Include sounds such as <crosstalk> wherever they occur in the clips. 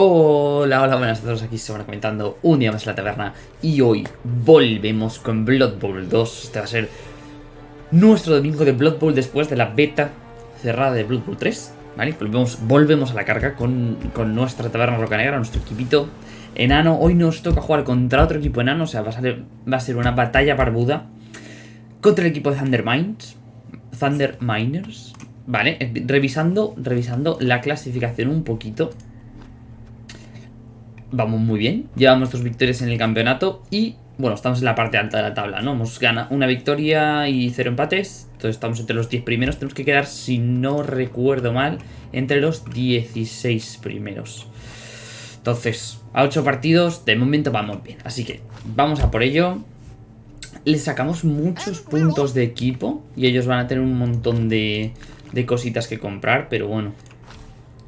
Hola, hola, buenas a todos, aquí se van comentando un día más en la taberna. Y hoy volvemos con Blood Bowl 2, este va a ser nuestro domingo de Blood Bowl después de la beta cerrada de Blood Bowl 3, ¿vale? Volvemos, volvemos a la carga con, con nuestra taberna roca negra, nuestro equipito enano, hoy nos toca jugar contra otro equipo enano, o sea, va a, ser, va a ser una batalla barbuda contra el equipo de Thunder Mines, Thunder Miners, Vale, eh, revisando, revisando la clasificación un poquito vamos muy bien. Llevamos dos victorias en el campeonato y, bueno, estamos en la parte alta de la tabla, ¿no? Hemos ganado una victoria y cero empates. Entonces estamos entre los 10 primeros. Tenemos que quedar, si no recuerdo mal, entre los 16 primeros. Entonces, a 8 partidos, de momento vamos bien. Así que, vamos a por ello. Le sacamos muchos puntos de equipo y ellos van a tener un montón de, de cositas que comprar, pero bueno.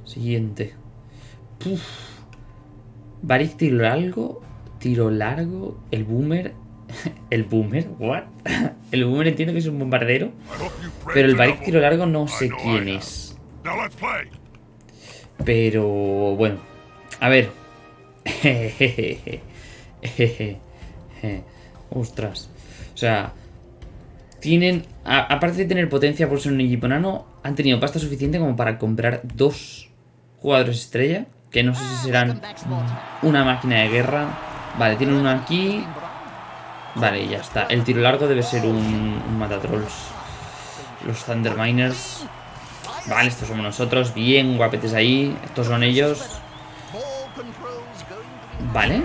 Siguiente. Puf. Barik tiro largo, tiro largo, el boomer, <laughs> el boomer, what? <laughs> El boomer entiendo que es un bombardero, pero el Barik tiro largo no sé quién es. Pero bueno, a ver. <laughs> Ostras. O sea, tienen, aparte de tener potencia por ser un equipo han tenido pasta suficiente como para comprar dos jugadores estrella que no sé si serán una máquina de guerra. Vale, tienen uno aquí. Vale, ya está. El tiro largo debe ser un, un matatrolls. Los Thunder Miners. Vale, estos somos nosotros. Bien, guapetes ahí. Estos son ellos. Vale.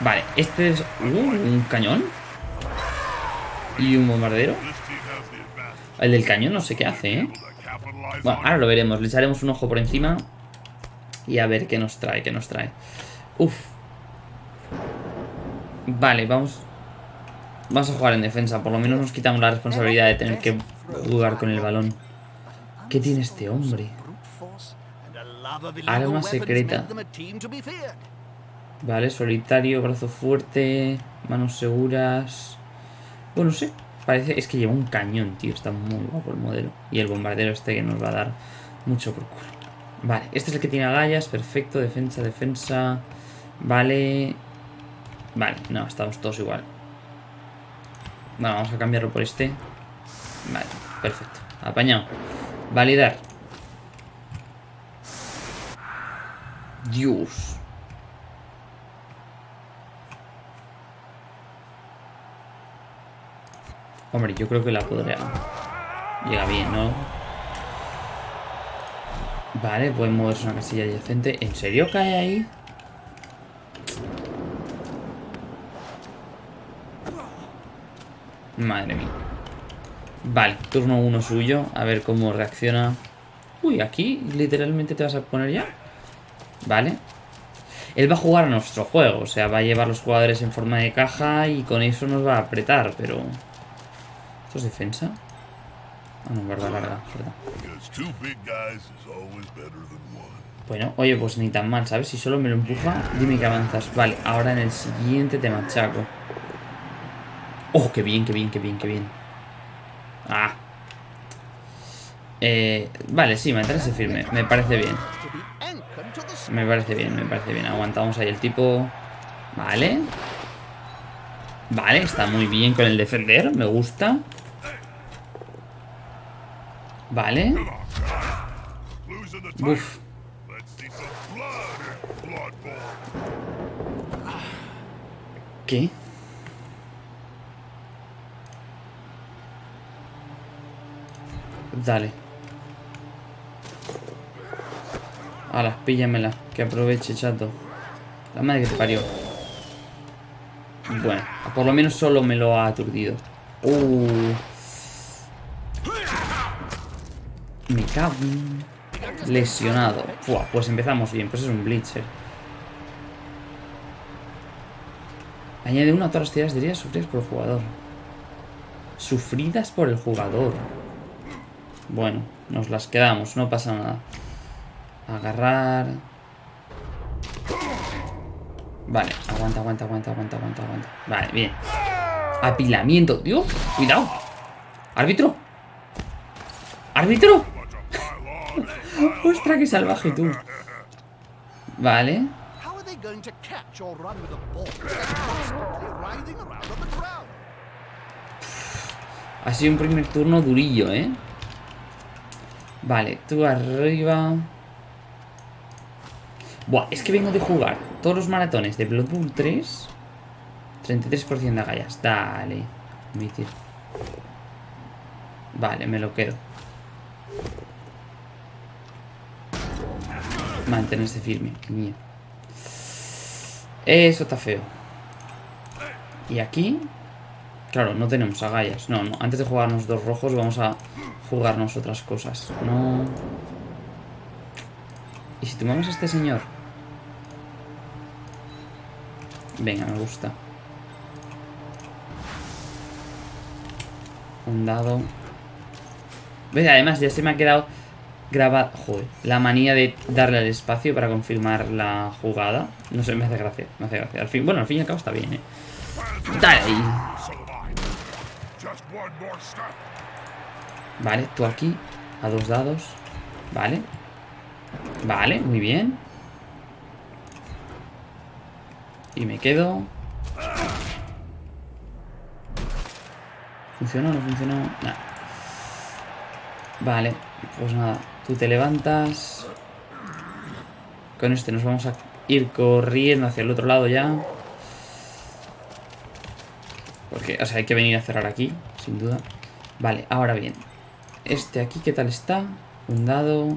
Vale, este es... Uh, un cañón. Y un bombardero. El del cañón no sé qué hace, ¿eh? Bueno, ahora lo veremos. Le echaremos un ojo por encima. Y a ver qué nos trae, qué nos trae. Uf. Vale, vamos... Vamos a jugar en defensa. Por lo menos nos quitamos la responsabilidad de tener que jugar con el balón. ¿Qué tiene este hombre? Arma secreta. Vale, solitario, brazo fuerte, manos seguras... Bueno, sé. Parece... Es que lleva un cañón, tío. Está muy guapo el modelo. Y el bombardero este que nos va a dar mucho por culo. Vale, este es el que tiene agallas, perfecto, defensa, defensa. Vale. Vale, no, estamos todos igual. Bueno, vamos a cambiarlo por este. Vale, perfecto. Apañado. Validar. Dios. Hombre, yo creo que la podría... Llega bien, ¿no? Vale, pueden moverse una casilla adyacente. ¿En serio cae ahí? Madre mía. Vale, turno uno suyo. A ver cómo reacciona. Uy, aquí literalmente te vas a poner ya. Vale. Él va a jugar a nuestro juego. O sea, va a llevar los jugadores en forma de caja y con eso nos va a apretar, pero... ¿Esto es defensa? Ah, no, verdad, larga, verdad. Bueno, oye, pues ni tan mal, ¿sabes? Si solo me lo empuja, dime que avanzas. Vale, ahora en el siguiente te machaco. ¡Oh, qué bien, qué bien, qué bien, qué bien! ¡Ah! Eh, vale, sí, mantenerse firme. Me parece bien. Me parece bien, me parece bien. Aguantamos ahí el tipo. Vale. Vale, está muy bien con el defender. Me gusta. Vale. Uf. ¿Qué? Dale. Hala, píllamela. Que aproveche, chato. La madre que te parió. Bueno, por lo menos solo me lo ha aturdido. Uh. Me cago Lesionado. pues empezamos bien. Pues es un Blitzer. Añade una a todas las tiradas de heridas sufridas por el jugador. Sufridas por el jugador. Bueno, nos las quedamos. No pasa nada. Agarrar. Vale, aguanta, aguanta, aguanta, aguanta, aguanta, aguanta. Vale, bien. Apilamiento. Dios, cuidado. Árbitro. Árbitro. Ostras, qué salvaje tú. Vale. Ha sido un primer turno durillo, ¿eh? Vale, tú arriba. Buah, es que vengo de jugar todos los maratones de Bloodborne 3. 33% de agallas. Dale. Admitir. Vale, me lo quedo. Mantenerse firme. Mío. Eso está feo. Y aquí... Claro, no tenemos agallas. No, no. Antes de jugarnos dos rojos vamos a jugarnos otras cosas. No... ¿Y si tomamos a este señor? Venga, me gusta. Un dado. Además ya se me ha quedado grabado... Joder, la manía de darle al espacio para confirmar la jugada. No sé, me hace gracia. Me hace gracia. Al fin, bueno, al fin y al cabo está bien, ¿eh? Dale. Vale, tú aquí. A dos dados. Vale. Vale, muy bien. Y me quedo. ¿Funcionó o no funcionó? Nada. Vale, pues nada. Tú te levantas. Con este nos vamos a ir corriendo hacia el otro lado ya. Porque, o sea, hay que venir a cerrar aquí, sin duda. Vale, ahora bien. Este aquí, ¿qué tal está? Un dado.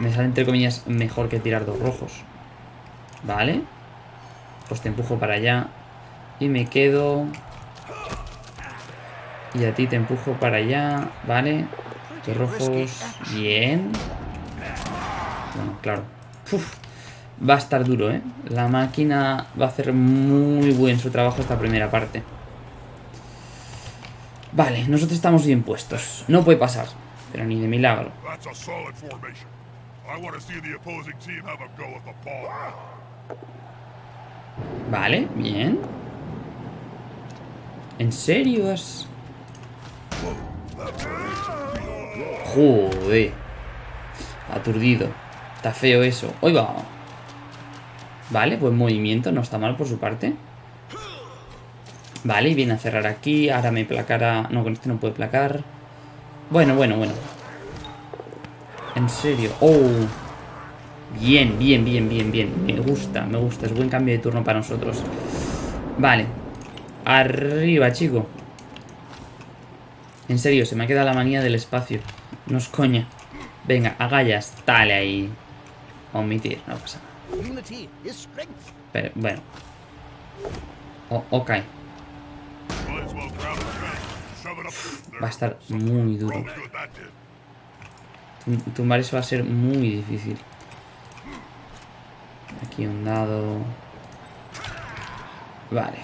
Me sale entre comillas mejor que tirar dos rojos. Vale. Pues te empujo para allá. Y me quedo... Y a ti te empujo para allá. Vale. Rojos. Bien. Bueno, claro. Uf. Va a estar duro, ¿eh? La máquina va a hacer muy buen su trabajo esta primera parte. Vale, nosotros estamos bien puestos. No puede pasar. Pero ni de milagro. Vale, bien. ¿En serio es...? Joder. Aturdido. Está feo eso. ¡Hoy va! Vale, buen movimiento. No está mal por su parte. Vale, y viene a cerrar aquí. Ahora me placará... No, con este no puede placar. Bueno, bueno, bueno. En serio. ¡Oh! Bien, bien, bien, bien, bien. Me gusta, me gusta. Es buen cambio de turno para nosotros. Vale. Arriba, chico. En serio, se me ha quedado la manía del espacio. No es coña. Venga, agallas. Dale ahí. Omitir, no pasa nada. Pero, bueno. O- ok. Va a estar muy duro. Tumbar eso va a ser muy difícil. Aquí un dado. Vale.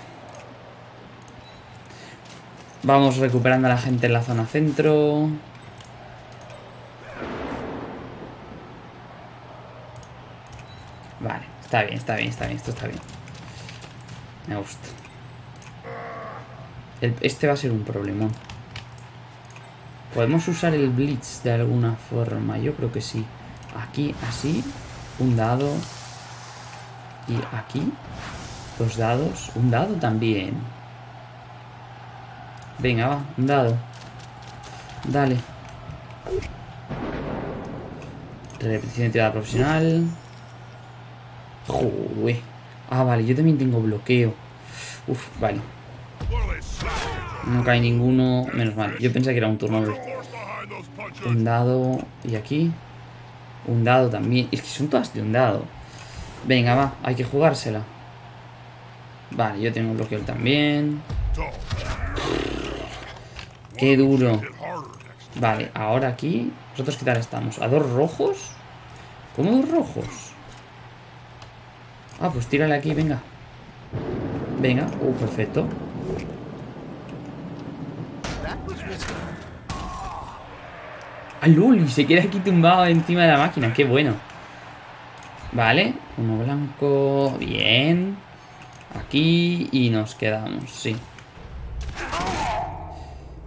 Vamos recuperando a la gente en la zona centro. Vale, está bien, está bien, está bien, esto está bien. Me gusta. Este va a ser un problemón. ¿Podemos usar el Blitz de alguna forma? Yo creo que sí. Aquí, así. Un dado. Y aquí. Dos dados. Un dado también. Venga, va. Un dado. Dale. Repetición de tirada profesional. Joder. Ah, vale. Yo también tengo bloqueo. Uf, vale. No cae ninguno. Menos mal. Yo pensé que era un turno. Un dado. Y aquí. Un dado también. Es que son todas de un dado. Venga, va. Hay que jugársela. Vale, yo tengo bloqueo también. Qué duro. Vale, ahora aquí. ¿Nosotros qué tal estamos? ¿A dos rojos? ¿Cómo dos rojos? Ah, pues tírale aquí, venga. Venga. Uh, perfecto. ¡Ah, Luli! Se queda aquí tumbado encima de la máquina. ¡Qué bueno! Vale. Uno blanco. Bien. Aquí. Y nos quedamos, sí.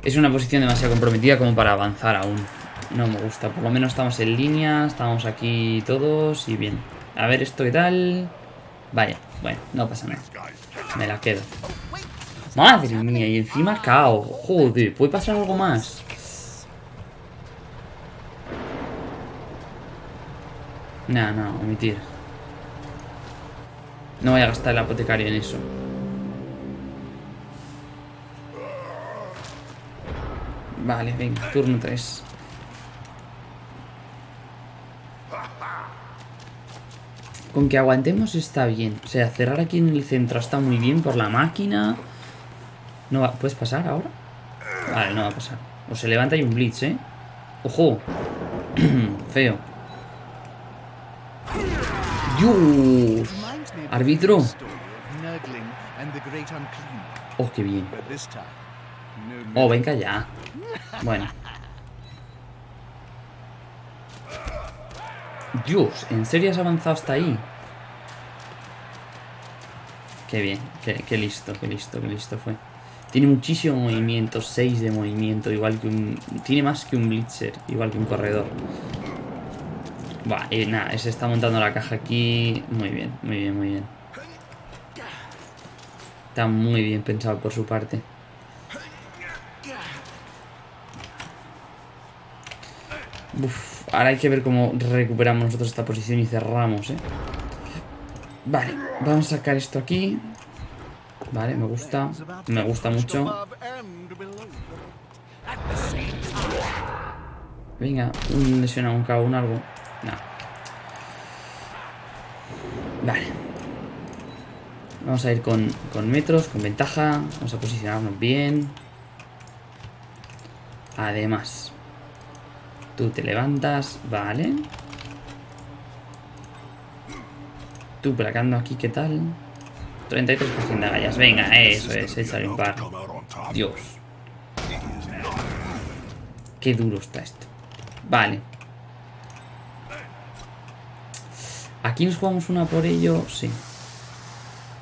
Es una posición demasiado comprometida como para avanzar aún. No me gusta. Por lo menos estamos en línea. Estamos aquí todos y bien. A ver esto qué tal. Vaya, bueno, no pasa nada. Me la quedo. Madre mía, y encima cao. Joder, ¿puede pasar algo más? No, no, omitir. No voy a gastar el apotecario en eso. Vale, venga, turno 3. Con que aguantemos está bien. O sea, cerrar aquí en el centro está muy bien por la máquina. No va... ¿Puedes pasar ahora? Vale, no va a pasar. O se levanta y un blitz, ¿eh? ¡Ojo! <clears throat> Feo. ¡Dios! Árbitro. Oh, qué bien. Oh, venga ya. Bueno. Dios, ¿en serio has avanzado hasta ahí? Qué bien, qué, listo, qué listo, qué listo fue. Tiene muchísimo movimiento, 6 de movimiento, igual que un... Tiene más que un blitzer, igual que un corredor. Va, y nada, se está montando la caja aquí. Muy bien, muy bien, muy bien. Está muy bien pensado por su parte. Ahora hay que ver cómo recuperamos nosotros esta posición y cerramos, ¿eh? Vale, vamos a sacar esto aquí. Vale, me gusta. Me gusta mucho. Venga, un lesionado, un cabo, un algo. No. Vale. Vamos a ir con, con metros, con ventaja. Vamos a posicionarnos bien. Además, tú te levantas, vale. Tú placando aquí, ¿qué tal? 33% de agallas. Venga, eso es, échale un par. Dios. Qué duro está esto. Vale. Aquí nos jugamos una por ello, sí.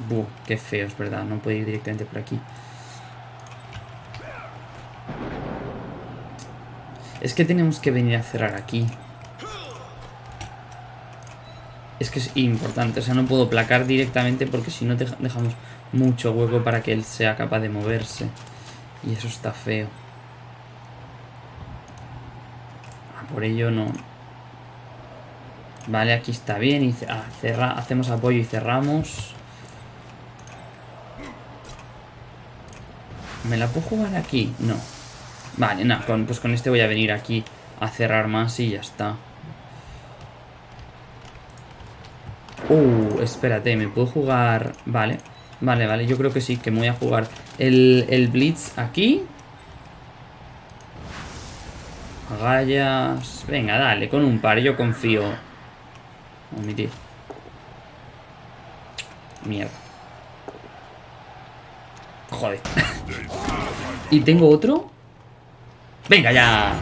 Buh, qué feo, es verdad. No puede ir directamente por aquí. Es que tenemos que venir a cerrar aquí. Es que es importante, o sea, no puedo placar directamente porque si no dejamos mucho hueco para que él sea capaz de moverse. Y eso está feo. Ah, por ello no. Vale, aquí está bien. Y ah, hacemos apoyo y cerramos. ¿Me la puedo jugar aquí? No. Vale, nada, pues con este voy a venir aquí a cerrar más y ya está. Uh, espérate, ¿me puedo jugar...? Vale, vale, vale, yo creo que sí, que me voy a jugar el, el Blitz aquí. Agallas... Venga, dale, con un par, yo confío. Omitir. Mierda. Joder. <laughs> ¿Y tengo otro? ¡Venga ya!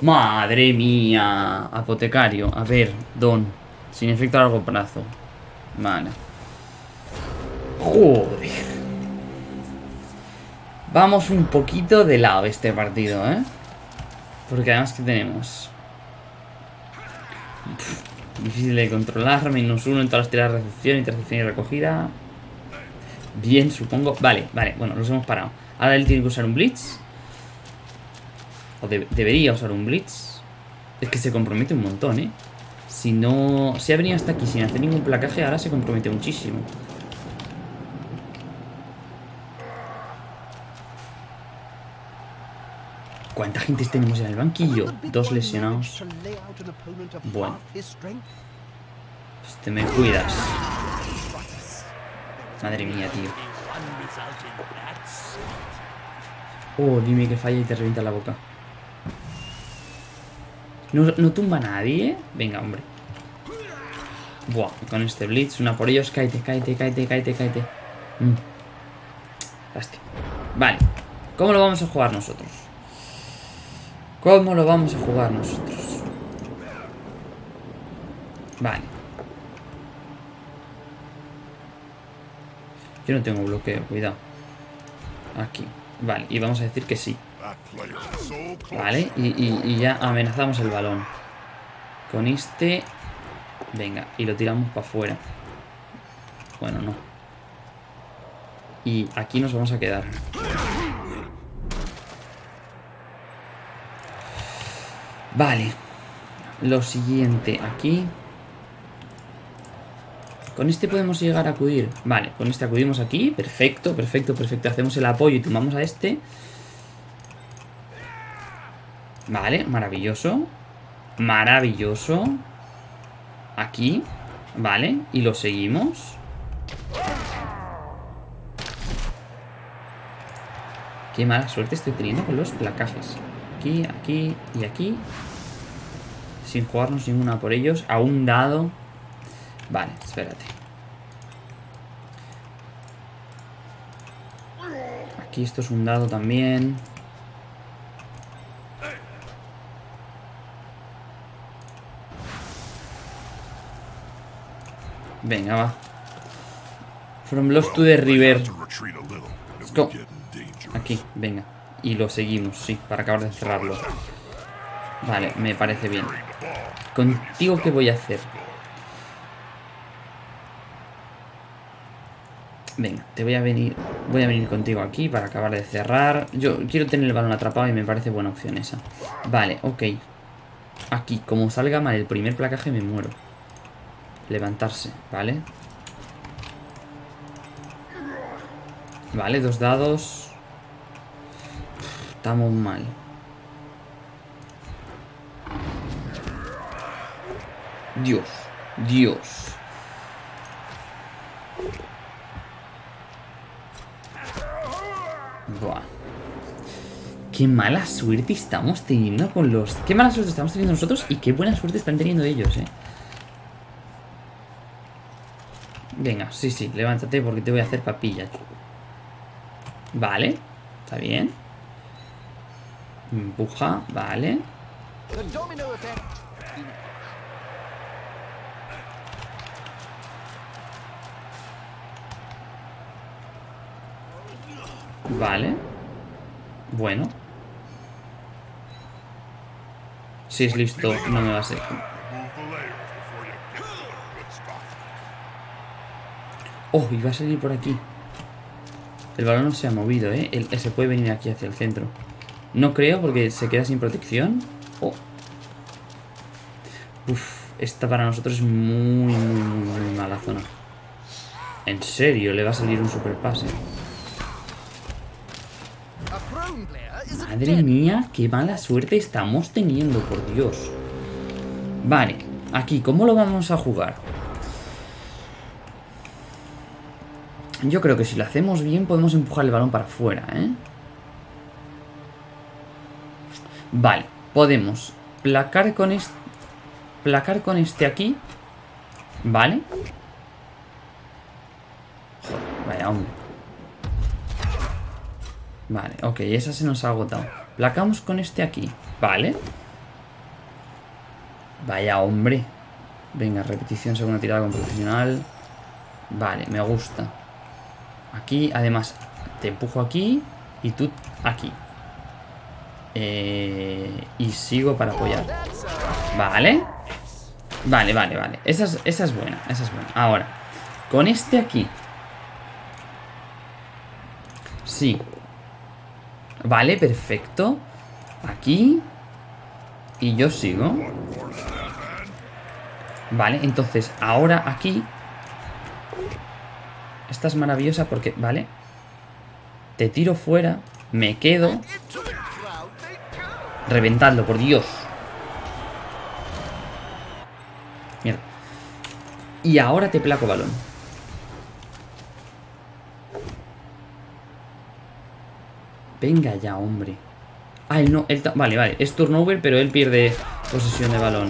¡Madre mía! Apotecario. A ver, Don. Sin efecto a largo plazo. Vale. Joder. Vamos un poquito de lado este partido, ¿eh? Porque además que tenemos... difícil de controlar. Menos uno en todas las tiradas de recepción, intercepción y recogida. Bien, supongo. Vale, vale. Bueno, los hemos parado. Ahora él tiene que usar un blitz. O debería usar un blitz. Es que se compromete un montón, ¿eh? Si no... Si ha venido hasta aquí sin hacer ningún placaje, ahora se compromete muchísimo. ¿Cuánta gente tenemos en el banquillo? Dos lesionados. Bueno. Pues te me cuidas. Madre mía, tío. Oh, dime que falla y te revienta la boca. No, tumba a nadie, Venga, hombre. Buah, con este blitz, una por ellos. Cáete, cáete, cáete, cáete, cáete. Mm. Vale. ¿Cómo lo vamos a jugar nosotros? ¿Cómo lo vamos a jugar nosotros? Vale. Yo no tengo bloqueo, cuidado. Aquí. Vale, y vamos a decir que sí. Vale, y ya amenazamos el balón. Con este... Venga, y lo tiramos para afuera. Bueno, no. Y aquí nos vamos a quedar. Vale. Lo siguiente, aquí... Con este podemos llegar a acudir. Vale, con este acudimos aquí. Perfecto, perfecto, perfecto. Hacemos el apoyo y tomamos a este. Vale, maravilloso. Maravilloso. Aquí. Vale, y lo seguimos. Qué mala suerte estoy teniendo con los placajes. Aquí, aquí y aquí. Sin jugarnos ninguna por ellos. A un dado. Vale, espérate. Aquí esto es un dado también. Venga, va. From Lost to the River. Let's go. Aquí, venga. Y lo seguimos, sí, para acabar de cerrarlo. Vale, me parece bien. Contigo, ¿qué voy a hacer? Venga, te voy a venir. Voy a venir contigo aquí para acabar de cerrar. Yo quiero tener el balón atrapado y me parece buena opción esa. Vale, ok. Aquí, como salga mal el primer placaje, me muero. Levantarse, ¿vale? Vale, dos dados. Estamos mal. Dios, Dios. Buah. Qué mala suerte estamos teniendo con los... Qué mala suerte estamos teniendo nosotros y qué buena suerte están teniendo ellos, eh. Venga, sí, sí, levántate porque te voy a hacer papilla. Vale, está bien. Empuja, vale. Vale. Bueno. Si es listo, no me va a ser. Oh, y va a salir por aquí. El balón no se ha movido, ¿eh? Se puede venir aquí hacia el centro. No creo porque se queda sin protección. Oh. Uf, esta para nosotros es muy, muy, muy, muy mala zona. En serio, le va a salir un super pase. A prone player is a Madre mía, qué mala suerte estamos teniendo, por Dios. Vale, aquí, ¿cómo lo vamos a jugar? Yo creo que si lo hacemos bien podemos empujar el balón para afuera, ¿eh? Vale, podemos placar con este... Placar con este aquí. Vale. Joder, vaya hombre. Vale, ok, esa se nos ha agotado. Placamos con este aquí. Vale. Vaya hombre. Venga, repetición segunda tirada con profesional. Vale, me gusta. Aquí, además, te empujo aquí y tú aquí. Eh, y sigo para apoyar. Vale. Vale, vale, vale. Esa es, esa es buena, esa es buena. Ahora, con este aquí. Sí. Vale, perfecto. Aquí. Y yo sigo. Vale, entonces, ahora aquí. Esta es maravillosa porque, vale. Te tiro fuera. Me quedo. Reventadlo, por Dios. Mierda. Y ahora te placo balón. Venga ya, hombre. Ay, no, Vale, vale. Es turnover, pero él pierde posesión de balón.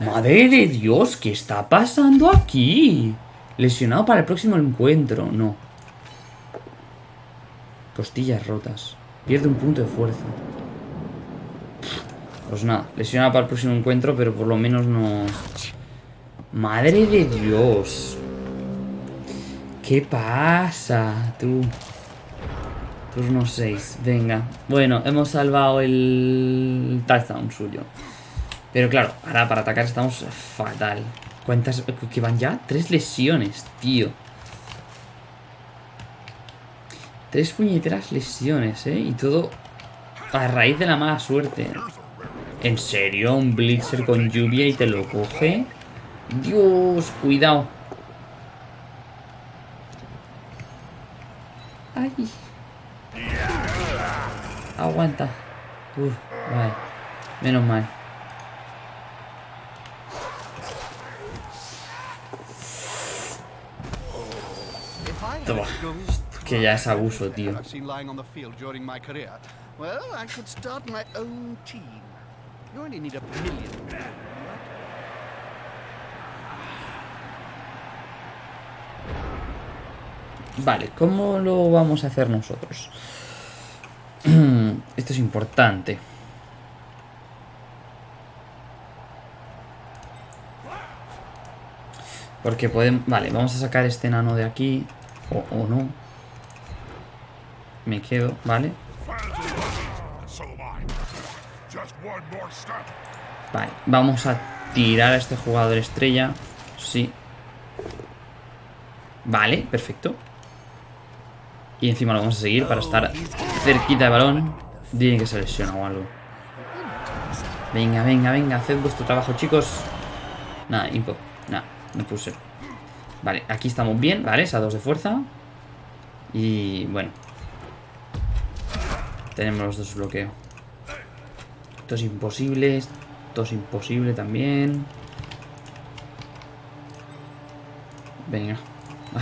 Madre de Dios, ¿qué está pasando aquí? Lesionado para el próximo encuentro. No. Costillas rotas. Pierde un punto de fuerza. Pues nada, lesionado para el próximo encuentro, pero por lo menos no... Madre de Dios. ¿Qué pasa, tú? Turno 6, venga. Bueno, hemos salvado el touchdown suyo. Pero claro, ahora para atacar estamos fatal. ¿Cuántas? Que van ya tres lesiones, tío. Tres puñeteras lesiones, ¿eh? Y todo a raíz de la mala suerte. ¿En serio? ¿Un Blitzer con lluvia y te lo coge? Dios, cuidado. Ay. Aguanta. Uf, vale. Menos mal. Toma. Que ya es abuso, tío. Vale, ¿cómo lo vamos a hacer nosotros? <clears throat> Esto es importante. Porque podemos... Vale, vamos a sacar este enano de aquí. O, o no. Me quedo, ¿vale? Vale, vamos a tirar a este jugador estrella. Sí. Vale, perfecto. Y encima lo vamos a seguir para estar cerquita de balón. Tiene que se lesiona o algo. Venga, venga, venga, haced vuestro trabajo, chicos. Nada, impo. Nada, no puse. Vale, aquí estamos bien, ¿vale? Esa dos de fuerza. Y bueno. Tenemos los dos bloqueo. Esto es imposible. Esto es imposible también. Venga.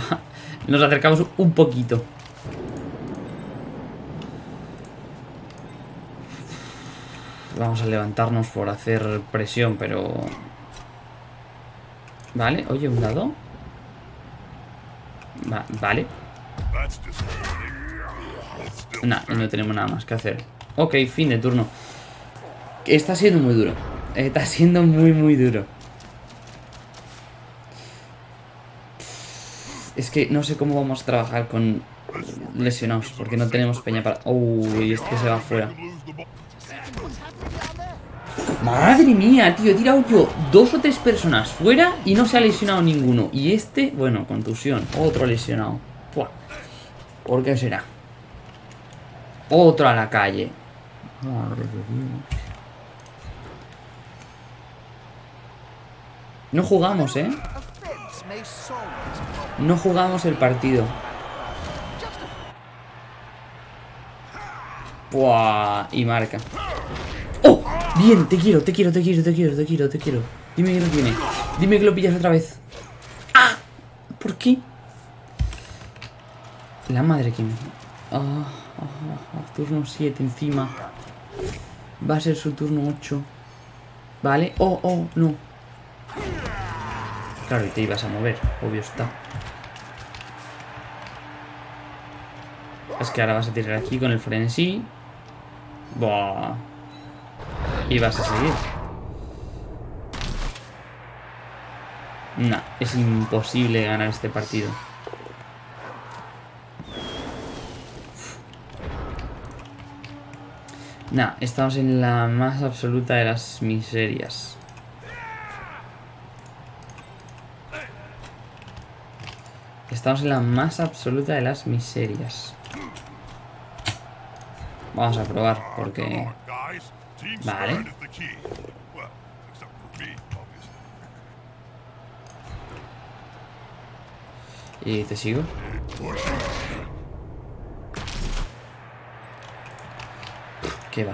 <laughs> Nos acercamos un poquito. Vamos a levantarnos por hacer presión, pero... Vale, oye, un dado. Va- vale. Nah, no tenemos nada más que hacer. Ok, fin de turno. Está siendo muy duro. Está siendo muy, muy duro. Es que no sé cómo vamos a trabajar con lesionados, porque no tenemos peña para... Uy, este se va fuera. lose the ball. Madre mía, tío, he tirado yo dos o tres personas fuera y no se ha lesionado ninguno. Y este, bueno, contusión, otro lesionado. ¿Por qué será? Otro a la calle. No jugamos, ¿eh? No jugamos el partido. Buah, y marca. ¡Oh! Bien, te quiero, te quiero, te quiero, te quiero, te quiero, te quiero. Dime que lo tiene. Dime que lo pillas otra vez. ¡Ah! ¿Por qué? La madre que me... Ah, ah, ah, turno 7 encima. Va a ser su turno 8. Vale. Oh, oh, no. Claro, y te ibas a mover, obvio está. Es que ahora vas a tirar aquí con el frenesí. Buah. Y vas a seguir. Nah, es imposible ganar este partido. Nah, estamos en la más absoluta de las miserias. Estamos en la más absoluta de las miserias. Vamos a probar, porque... Vale. ¿Y te sigo? ¿Qué va?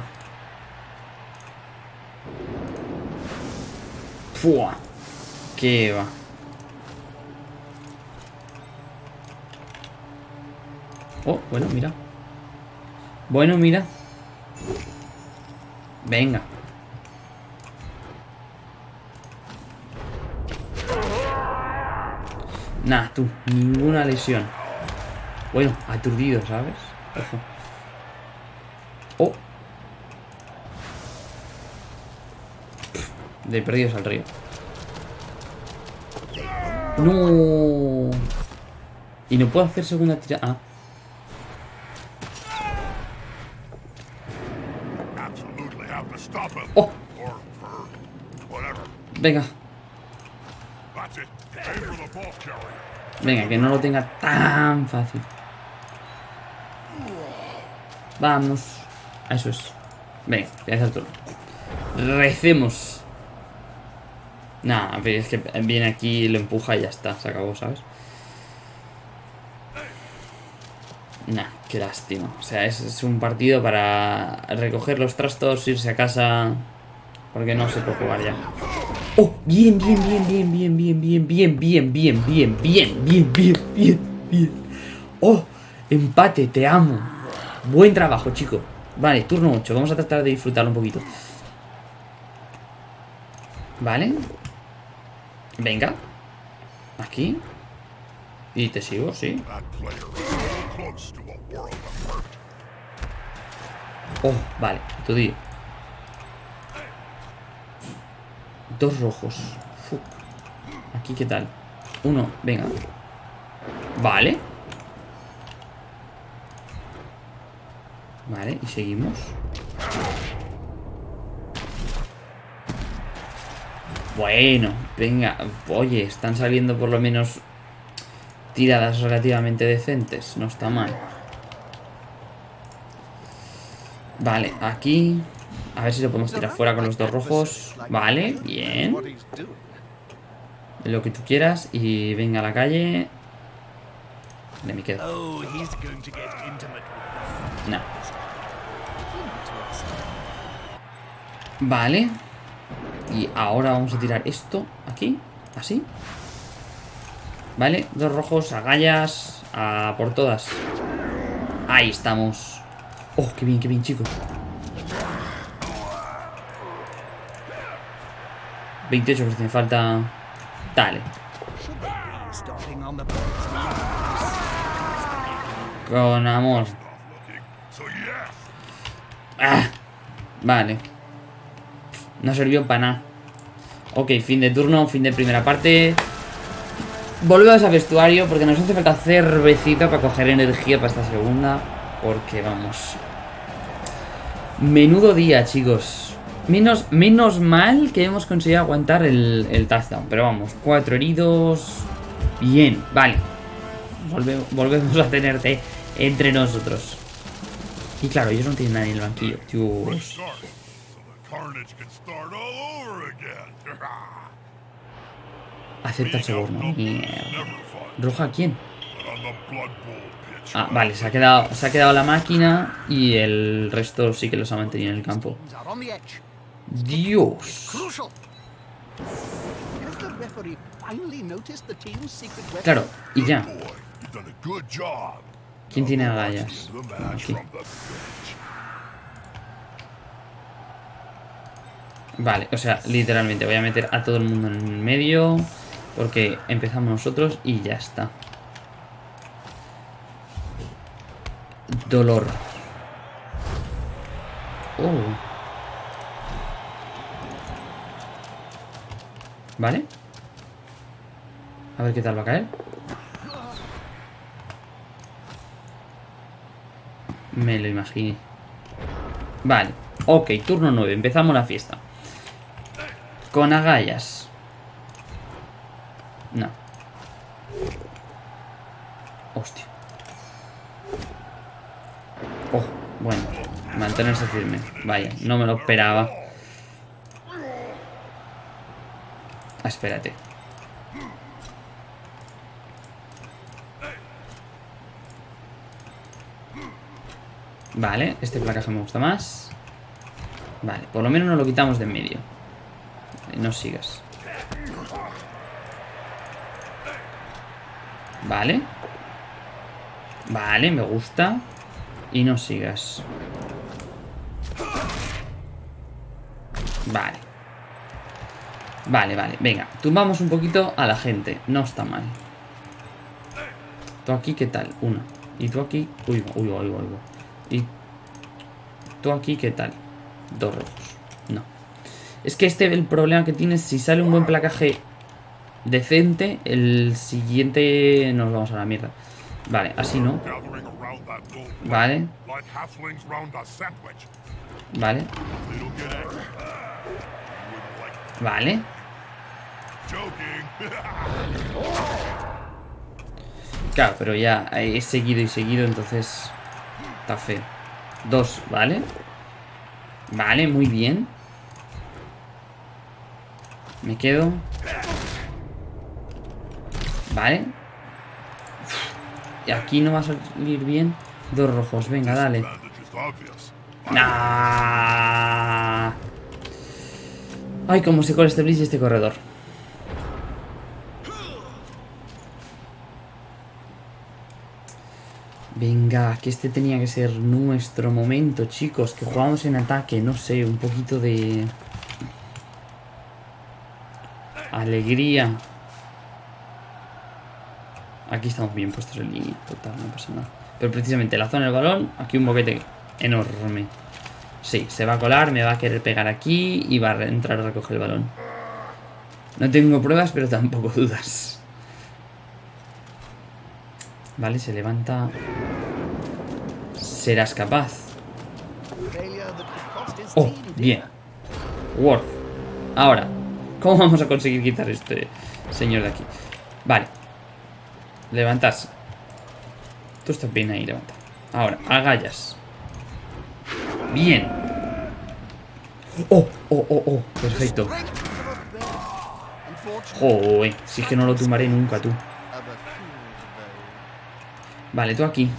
¡Fua! ¿Qué va? Oh, bueno, mira. Bueno, mira. Venga. Nah, tú, ninguna lesión. Bueno, aturdido, ¿sabes? Ojo. Oh. De perdidos al río. No. Y no puedo hacer segunda tirada. Ah. Oh. Venga, venga, que no lo tenga tan fácil. Vamos. Eso es. Venga, voy a hacer turno. Recemos. Nah, es que viene aquí, lo empuja y ya está, se acabó, ¿sabes? Nah, qué lástima. O sea, es, es un partido para recoger los trastos, irse a casa. Porque no se puede jugar ya. ¡Oh! Bien, bien, bien, bien, bien, bien, bien, bien, bien, bien, bien, bien, bien, bien, bien, bien. ¡Oh! Empate, te amo. Buen trabajo, chico. Vale, turno 8. Vamos a tratar de disfrutarlo un poquito. Vale. Venga. Aquí. Y te sigo, sí. That player is close to a world of hurt. Oh, vale, tu tío. Dos rojos. Aquí, ¿qué tal? Uno, venga. Vale. Vale, y seguimos. Bueno, venga. Oye, están saliendo por lo menos tiradas relativamente decentes. No está mal. Vale, aquí. A ver si lo podemos tirar fuera con los dos rojos. Vale, bien. Lo que tú quieras. Y venga a la calle. De me quedo. No. Vale. Y ahora vamos a tirar esto aquí. Así. Vale, dos rojos, agallas. A por todas. Ahí estamos. Oh, qué bien, qué bien, chicos. 28 me falta. Dale. Con amor. Ah, vale. No sirvió para nada. Ok, fin de turno, fin de primera parte. Volvemos al vestuario porque nos hace falta cervecita para coger energía para esta segunda. Porque vamos. Menudo día, chicos. Menos, menos mal que hemos conseguido aguantar el, el touchdown. Pero vamos, cuatro heridos. Bien, vale. Volve- volvemos a tenerte entre nosotros. Y claro, ellos no tienen nadie en el banquillo. Dios. Acepta el soborno. ¿Roja quién? Ah, vale, se ha quedado, se ha quedado la máquina y el resto sí que los ha mantenido en el campo. Dios. Claro, y ya. ¿Quién tiene agallas? Vale, o sea, literalmente voy a meter a todo el mundo en el medio porque empezamos nosotros y ya está. Dolor. Oh. Vale. A ver qué tal va a caer. Me lo imaginé. Vale. Ok, turno 9. Empezamos la fiesta. Con agallas. No. Hostia. Oh, bueno. Mantenerse firme. Vaya, no me lo esperaba. Ah, espérate. Vale, este placaje me gusta más. Vale, por lo menos nos lo quitamos de en medio. No sigas. Vale. Vale, me gusta. Y no sigas. Vale. Vale, vale, venga. Tumbamos un poquito a la gente. No está mal. Tú aquí, ¿qué tal? Uno. Y tú aquí... Uy, uy, uy, uy, uy. Y tú aquí, ¿qué tal? Dos rojos. No. Es que este, el problema que tiene, si sale un buen placaje decente, el siguiente nos vamos a la mierda. Vale, así no. Vale. Vale, vale. Claro, pero ya he seguido y seguido, entonces está feo. Dos, ¿vale? Vale, muy bien. Me quedo. Vale. Y aquí no va a salir bien. Dos rojos, venga, dale. Nah. Ay, cómo se cola este Blitz y este corredor. Venga, que este tenía que ser nuestro momento, chicos. Que jugamos en ataque, no sé, un poquito de... Alegría. Aquí estamos bien puestos en línea, total, no pasa nada. Pero precisamente la zona del balón, aquí un boquete enorme. Sí, se va a colar, me va a querer pegar aquí y va a entrar a recoger el balón. No tengo pruebas, pero tampoco dudas. Vale, se levanta. Serás capaz. Oh, bien. Worth. Ahora, ¿cómo vamos a conseguir quitar este señor de aquí? Vale. Levantarse. Tú estás bien ahí, levanta. Ahora, agallas. Bien. Oh, oh, oh, oh. Perfecto. Joder, si es que no lo tumbaré nunca tú. Vale, tú aquí.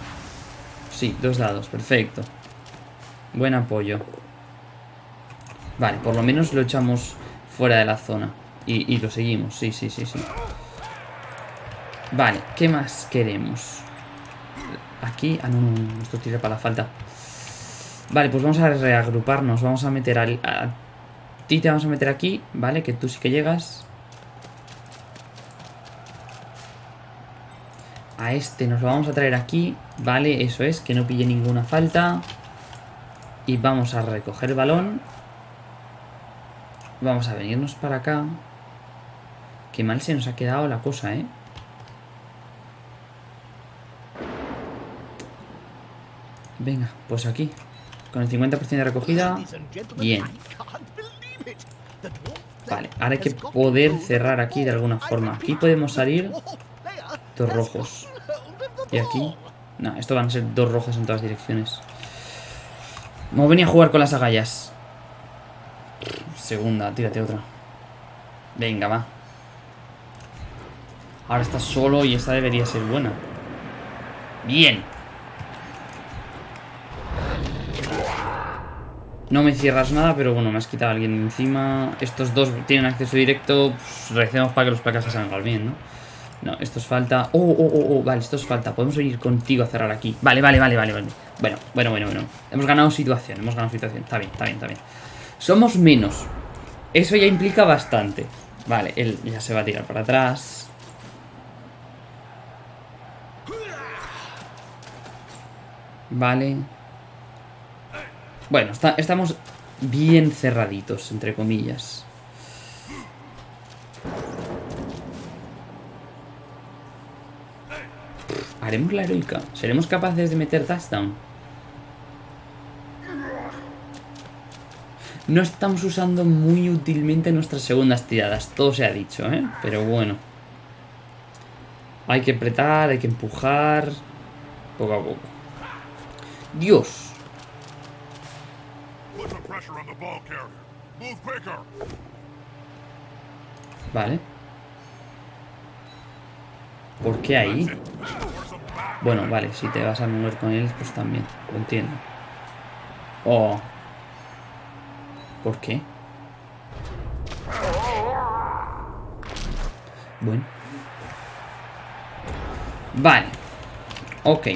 Sí, dos dados, perfecto. Buen apoyo. Vale, por lo menos lo echamos fuera de la zona. Y, y lo seguimos, sí, sí, sí, sí. Vale, ¿qué más queremos? Aquí... Ah, no, no, no, esto tira para la falta. Vale, pues vamos a reagruparnos. Vamos a meter al... A ti te vamos a meter aquí, ¿vale? Que tú sí que llegas. A este nos lo vamos a traer aquí, ¿vale? Eso es, que no pille ninguna falta. Y vamos a recoger el balón. Vamos a venirnos para acá. Qué mal se nos ha quedado la cosa, ¿eh? Venga, pues aquí. Con el 50% de recogida. Bien. Vale, ahora hay que poder cerrar aquí de alguna forma. Aquí podemos salir dos rojos. Y aquí. No, esto van a ser dos rojas en todas direcciones. Vamos a venir a jugar con las agallas. Segunda, tírate otra. Venga, va. Ahora está solo y esta debería ser buena. Bien. No me cierras nada, pero bueno, me has quitado a alguien encima. Estos dos tienen acceso directo. Pues, para que los placas se salgan bien, ¿no? No, esto es falta. Oh, oh, oh, oh, vale, esto es falta. Podemos venir contigo a cerrar aquí. Vale, vale, vale, vale, vale. Bueno, bueno, bueno, bueno. Hemos ganado situación, hemos ganado situación. Está bien, está bien, está bien. Somos menos. Eso ya implica bastante. Vale, él ya se va a tirar para atrás. Vale. Bueno, estamos bien cerraditos, entre comillas. Haremos la heroica. ¿Seremos capaces de meter touchdown? No estamos usando muy útilmente nuestras segundas tiradas, todo se ha dicho, ¿eh? Pero bueno. Hay que apretar, hay que empujar. Poco a poco. Dios. Vale. ¿Por qué ahí? Bueno, vale, si te vas a mover con él, pues también, lo entiendo. Oh. ¿Por qué? Bueno. Vale. Ok.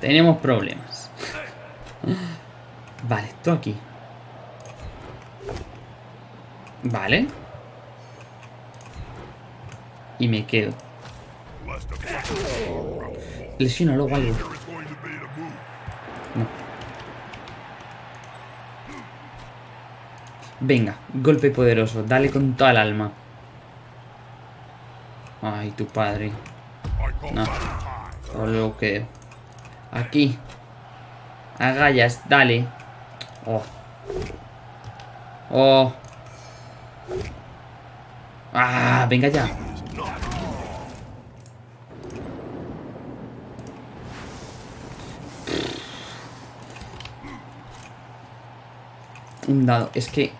Tenemos problemas. <laughs> Vale, tú aquí. Vale. Y me quedo. Less defensive. Lesiónalo o algo. No. Venga, golpe poderoso, dale con toda el alma. Ay, tu padre. No. lo que. Aquí. Agallas, dale. Oh, Oh. Ah, venga ya. Un dado. Es que...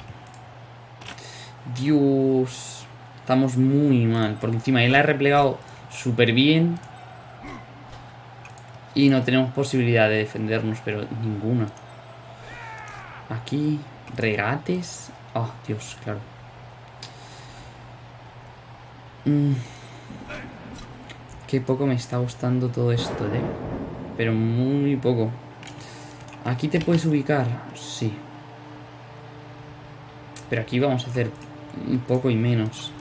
Dios. Estamos muy mal. Por encima, él ha replegado súper bien. Y no tenemos posibilidad de defendernos, pero ninguna. Aquí, regates. Oh, Dios, claro. Mm. Qué poco me está gustando todo esto, ¿eh? Pero muy poco. Aquí te puedes ubicar, sí. Pero aquí vamos a hacer un poco y menos.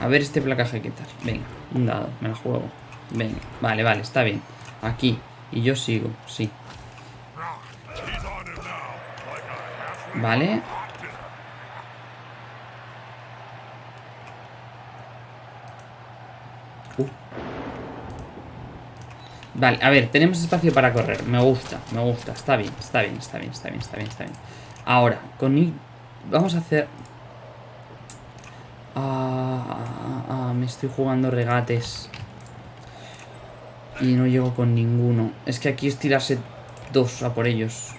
A ver este placaje qué tal. Venga, un dado, me la juego. Venga, vale, vale, está bien. Aquí. Y yo sigo, sí. Vale. Uh. Vale, a ver, tenemos espacio para correr. Me gusta, me gusta. Está bien, está bien, está bien, está bien, está bien, está bien. Ahora, con... Vamos a hacer... Ah, ah, ah, me estoy jugando regates. Y no llego con ninguno. Es que aquí es tirarse dos a por ellos.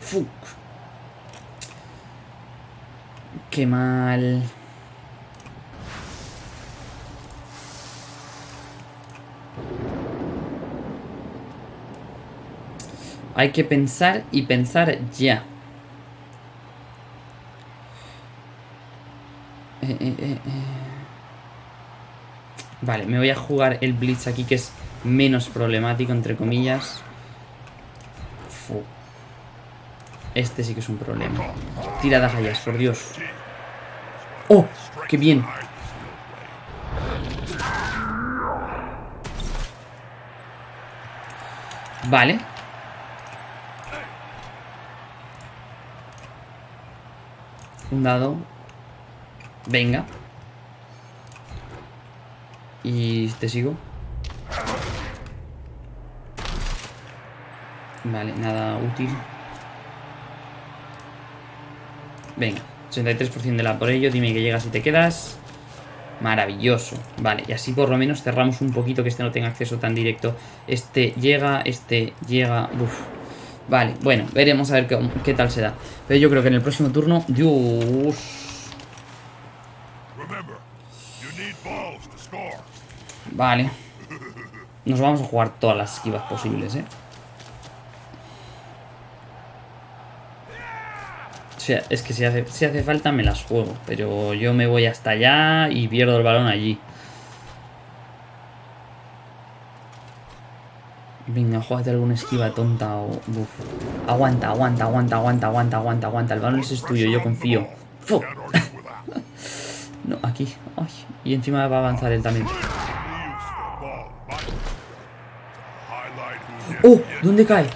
Fuck. Qué mal. Hay que pensar y pensar ya. Eh, eh, eh. Vale, me voy a jugar el Blitz aquí que es menos problemático, entre comillas. Fu. Este sí que es un problema. Tira dagallas, por Dios. ¡Oh! ¡Qué bien! Vale. Un dado. Venga. Y te sigo. Vale, nada útil. Venga, 83% de la por ello. Dime que llegas y te quedas. Maravilloso. Vale, y así por lo menos cerramos un poquito que este no tenga acceso tan directo. Este llega, este llega. Uf. Vale, bueno, veremos a ver qué, qué tal se da. Pero yo creo que en el próximo turno. Dios. Vale. Nos vamos a jugar todas las esquivas posibles, ¿eh? O sea, es que si hace, si hace falta me las juego. Pero yo me voy hasta allá y pierdo el balón allí. Venga, jugate alguna esquiva tonta o... Uf. Aguanta, aguanta, aguanta, aguanta, aguanta, aguanta, aguanta. El balón es tuyo, yo confío. <laughs> No, aquí. Y encima va a avanzar él también. ¡Oh! ¿Dónde cae?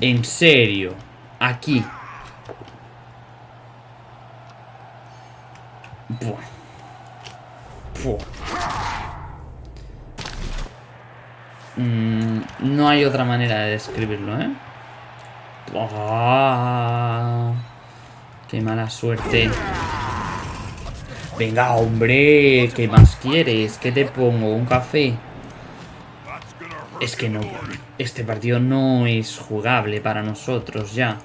En serio. Aquí. Buah. Buah. Mm, no hay otra manera de describirlo, ¿eh? Ah, ¡Qué mala suerte! Venga, hombre, ¿qué más quieres? ¿Qué te pongo? ¿Un café? Es que no. Este partido no es jugable para nosotros ya.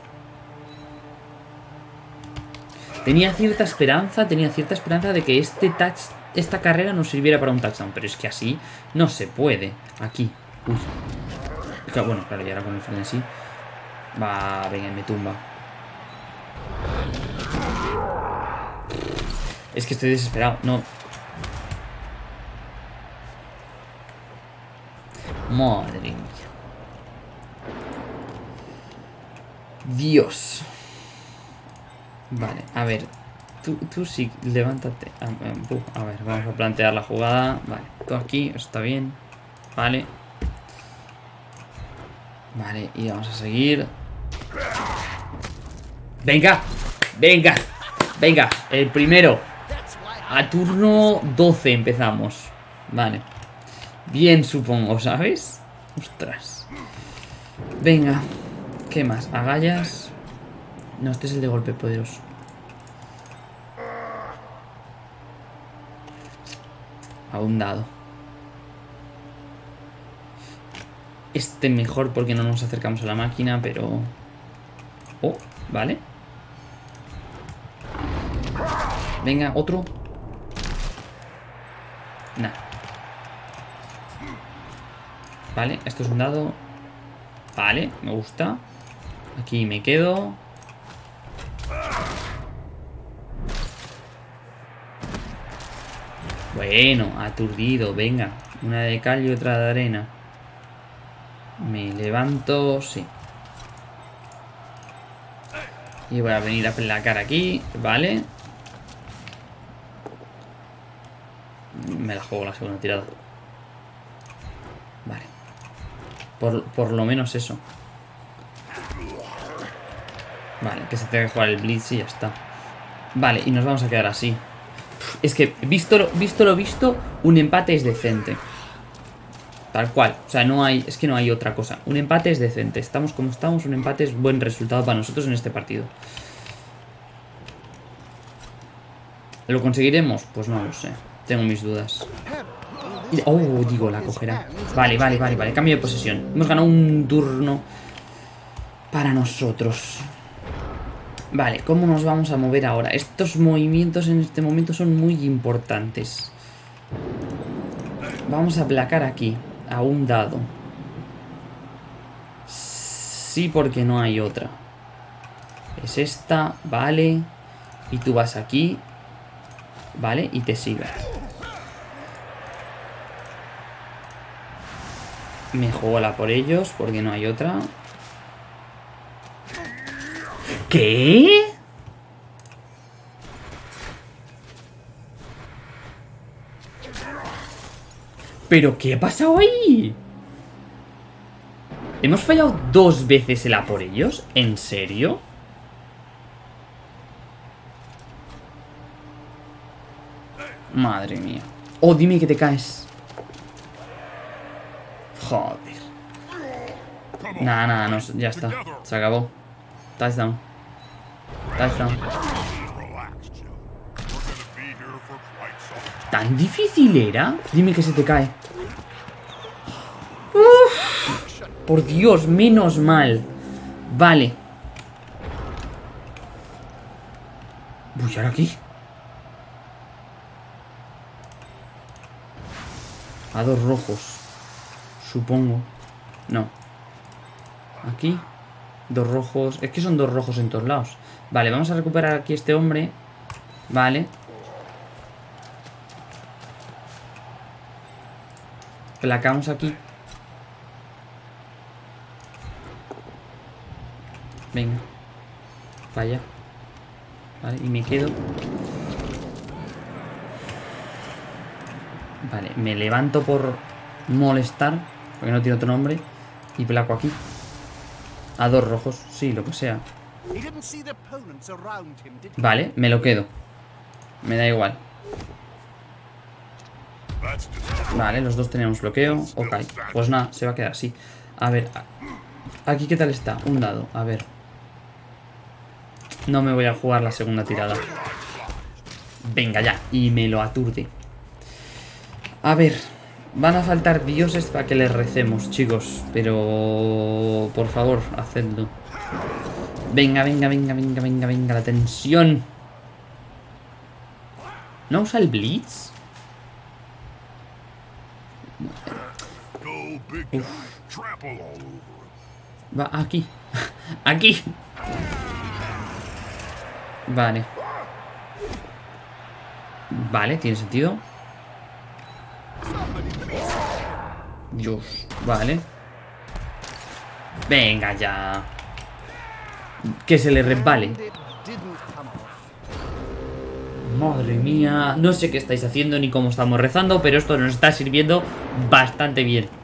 Tenía cierta esperanza, tenía cierta esperanza de que este touch, esta carrera nos sirviera para un touchdown, pero es que así no se puede. Aquí. Uy. Claro, Bueno, claro, y ahora con el frenesí. Va, venga, me tumba. Es que estoy desesperado, no. Madre mía. Dios. Vale, a ver. Tú, tú sí, levántate. Ah, tú, A ver, vamos a plantear la jugada. Vale, tú aquí, está bien. Vale. Vale, y vamos a seguir. Venga, venga, venga, el primero. A turno 12 empezamos. Vale. Bien, supongo, ¿sabes? Ostras. Venga. ¿Qué más? Agallas. No, este es el de golpe poderoso. A un dado. Este mejor porque no nos acercamos a la máquina, pero... Oh, vale. Venga, otro. Nah. Vale, esto es un dado. Vale, me gusta. Aquí me quedo. Bueno, aturdido, venga. Una de cal y otra de arena. Me levanto, sí. Y voy a venir a placar aquí, vale. Me la juego la segunda tirada. Vale. Por, por lo menos eso. Vale, que se tenga que jugar el Blitz y ya está. Vale, y nos vamos a quedar así. Es que, visto visto, lo visto un empate es decente. Tal cual. O sea, no hay. Es que no hay otra cosa. Un empate es decente. Estamos como estamos. Un empate es buen resultado para nosotros en este partido. ¿Lo conseguiremos? Pues no lo sé. Tengo mis dudas. Oh, digo, la cogerá. Vale, vale, vale, vale. Cambio de posesión. Hemos ganado un turno para nosotros. Vale, ¿cómo nos vamos a mover ahora? Estos movimientos en este momento son muy importantes. Vamos a placar aquí, a un dado. Sí, porque no hay otra. Es esta, vale. Y tú vas aquí. Vale, y te sigue. Me juego la por ellos, porque no hay otra. ¿Qué? ¿Pero qué ha pasado ahí? ¿Hemos fallado dos veces el a por ellos? ¿En serio? Madre mía. Oh, dime que te caes. Joder. Nada, nada, no, ya está. Se acabó. Touchdown. Touchdown. ¿Tan difícil era? Dime que se te cae. Uf, por Dios, menos mal. Vale. Uy, ¿ahora aquí? A dos rojos. Supongo. No. Aquí. Dos rojos. Es que son dos rojos en todos lados. Vale, vamos a recuperar aquí este hombre. Vale. Placamos aquí. Venga. Vaya. Vale, y me quedo. Vale, me levanto por molestar. Porque no tiene otro nombre. Y placo aquí. A dos rojos. Sí, lo que sea. Vale, me lo quedo. Me da igual. Vale, los dos tenemos bloqueo. Ok, pues nada, se va a quedar así. A ver, aquí qué tal está. Un dado, a ver. No me voy a jugar la segunda tirada. Venga ya, y me lo aturde. A ver, van a faltar dioses para que les recemos, chicos. Pero, por favor, hacedlo. Venga, venga, venga, venga, venga, venga, la tensión. ¿No usa el Blitz? Va aquí. aquí. Vale. Vale, tiene sentido. Dios, vale. Venga ya. Que se le resbale. Madre mía. No sé qué estáis haciendo ni cómo estamos rezando, pero esto nos está sirviendo bastante bien.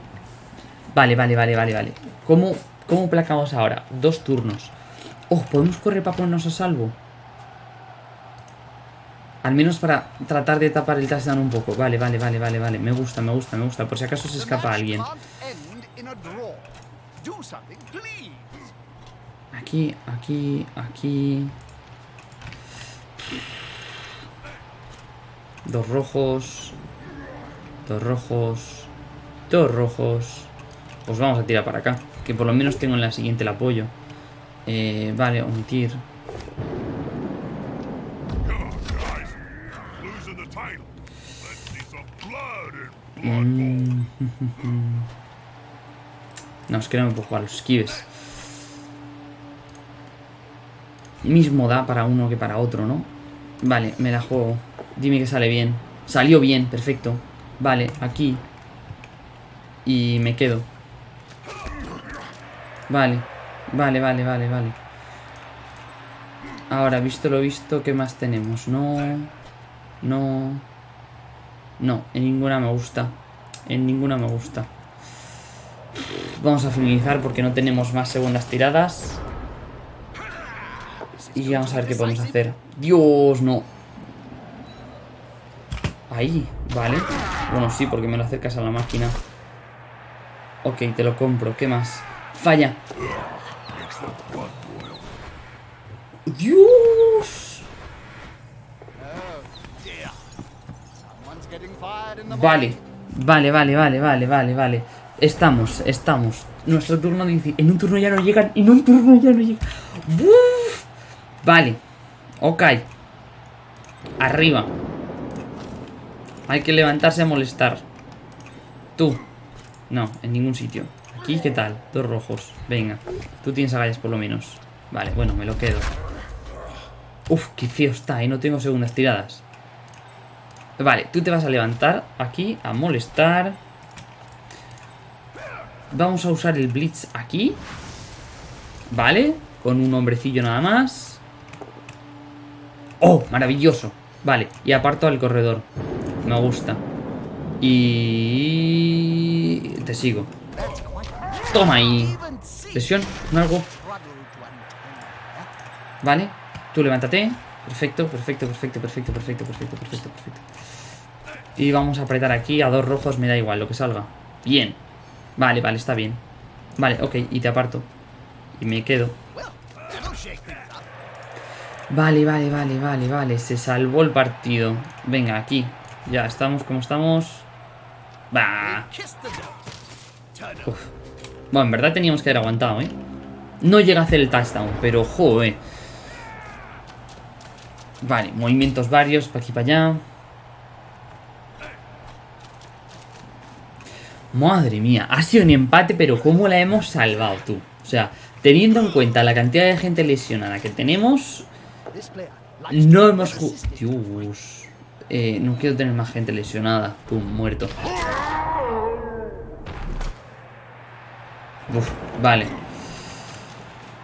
Vale, vale, vale, vale, vale. ¿Cómo, cómo placamos ahora? Dos turnos. Oh, ¿podemos correr para ponernos a salvo? Al menos para tratar de tapar el touchdown un poco. Vale, vale, vale, vale, vale. Me gusta, me gusta, me gusta. Por si acaso se escapa alguien. Aquí, aquí, aquí. Dos rojos. Dos rojos. Dos rojos. Pues vamos a tirar para acá. Que por lo menos tengo en la siguiente el apoyo. Eh, vale, omitir. Mm. <laughs> No, es que no me puedo jugar los esquives. Mismo da para uno que para otro, ¿no? Vale, me la juego. Dime que sale bien. Salió bien, perfecto. Vale, aquí. Y me quedo. Vale, vale, vale, vale, vale. Ahora, visto lo visto, ¿qué más tenemos? No. No. No, en ninguna me gusta. En ninguna me gusta. Vamos a finalizar porque no tenemos más segundas tiradas. Y vamos a ver qué podemos hacer. Dios, no. Ahí, vale. Bueno, sí, porque me lo acercas a la máquina. Ok, te lo compro. ¿Qué más? Falla. Dios. Vale, vale, vale, vale, vale, vale, vale. Estamos, estamos. Nuestro turno dice. En un turno ya no llegan. En un turno ya no llegan. Vale. Ok. Arriba. Hay que levantarse a molestar. Tú. No, en ningún sitio. Aquí, ¿qué tal? Dos rojos. Venga. Tú tienes agallas por lo menos. Vale, bueno, me lo quedo. Uf, qué feo está, ¿eh? No tengo segundas tiradas. Vale, tú te vas a levantar aquí a molestar. Vamos a usar el Blitz aquí. Vale, con un hombrecillo nada más. ¡Oh! Maravilloso. Vale, y aparto al corredor. Me gusta. Y... Te sigo. Toma ahí. Lesión, ¿no algo? Vale, tú levántate. Perfecto, perfecto, perfecto, perfecto, perfecto, perfecto, perfecto, perfecto. Y vamos a apretar aquí a dos rojos, me da igual lo que salga. Bien. Vale, vale, está bien. Vale, ok, y te aparto. Y me quedo. Vale, vale, vale, vale, vale. Se salvó el partido. Venga, aquí. Ya estamos como estamos. Turn Uf. Bueno, en verdad teníamos que haber aguantado, ¿eh? No llega a hacer el touchdown, pero joder. Vale, movimientos varios, para aquí para allá. Madre mía, ha sido un empate, pero ¿cómo la hemos salvado tú? O sea, teniendo en cuenta la cantidad de gente lesionada que tenemos, no hemos jugado... Dios. Eh, no quiero tener más gente lesionada. Pum, muerto. Uf, vale.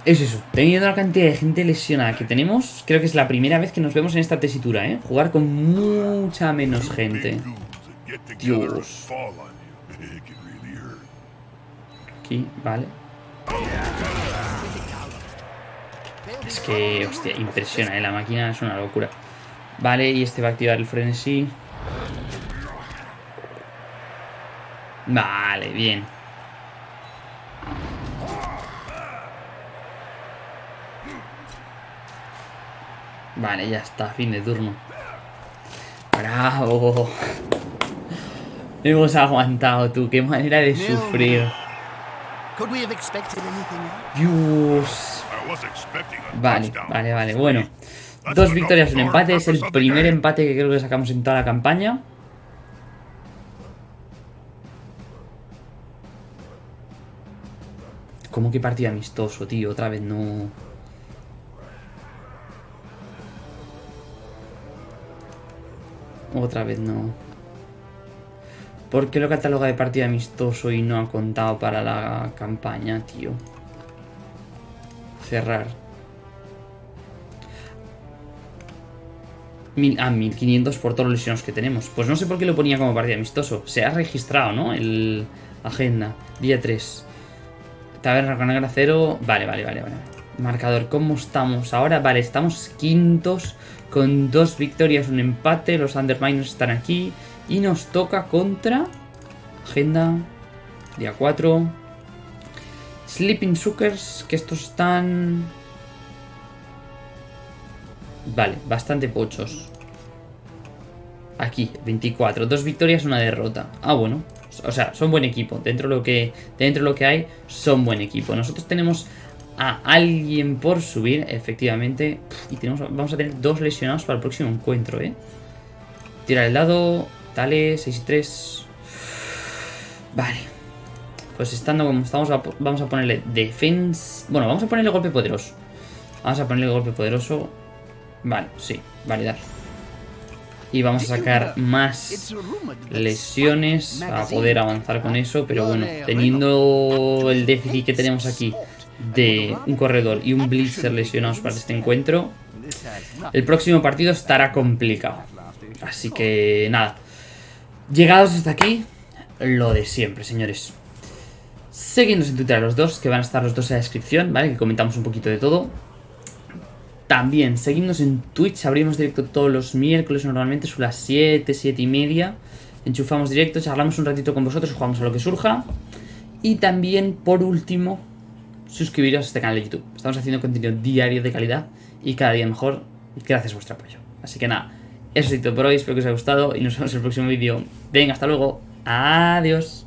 Es eso. Teniendo la cantidad de gente lesionada que tenemos, creo que es la primera vez que nos vemos en esta tesitura, ¿eh? Jugar con mucha menos gente. Dios. Aquí, vale. Es que, hostia, impresiona, ¿eh? La máquina es una locura. Vale, y este va a activar el frenesí. Vale, bien. Vale, ya está, fin de turno. Bravo. Hemos aguantado, tú. Qué manera de sufrir. Could we have expected anything else? Dios. I was expecting a Vale, vale, vale. Bueno, dos victorias, un empate. Es el primer empate que creo que sacamos en toda la campaña. ¿Cómo que partido amistoso, tío? Otra vez no. Otra vez no. ¿Por qué lo cataloga de partido amistoso y no ha contado para la campaña, tío? Cerrar. Mil, ah, 1500 por todos los lesionados que tenemos. Pues no sé por qué lo ponía como partido amistoso. Se ha registrado, ¿no? El agenda. Día 3. Taberna con negra 0. Vale, vale, vale, vale. Marcador, ¿cómo estamos ahora? Vale, estamos quintos con dos victorias, un empate. Los Underminers están aquí. Y nos toca contra... Agenda. Día 4. Sleeping Suckers, que estos están... Vale, bastante pochos. Aquí, 24. Dos victorias, una derrota. Ah, bueno. O sea, son buen equipo. Dentro de lo que, dentro de lo que hay, son buen equipo. Nosotros tenemos a alguien por subir, efectivamente. Y tenemos, vamos a tener dos lesionados para el próximo encuentro, ¿eh? Tira el dado. Dale, 6 y 3. Vale. Pues estando como estamos, vamos a ponerle defense. Bueno, vamos a ponerle golpe poderoso. Vamos a ponerle golpe poderoso. Vale, sí, validar. Y vamos a sacar más lesiones a poder avanzar con eso. Pero bueno, teniendo el déficit que tenemos aquí de un corredor y un blitzer lesionados para este encuentro, el próximo partido estará complicado. Así que nada. Llegados hasta aquí, lo de siempre, señores. Seguidnos en Twitter a los dos, que van a estar los dos en la descripción, ¿vale? Que comentamos un poquito de todo. También, seguidnos en Twitch, abrimos directo todos los miércoles, normalmente son las 7, 7 y media. Enchufamos directo, charlamos un ratito con vosotros, jugamos a lo que surja. Y también, por último, suscribiros a este canal de YouTube. Estamos haciendo contenido diario de calidad y cada día mejor, gracias a vuestro apoyo. Así que nada, eso es todo por hoy, espero que os haya gustado y nos vemos en el próximo vídeo. Venga, hasta luego, adiós.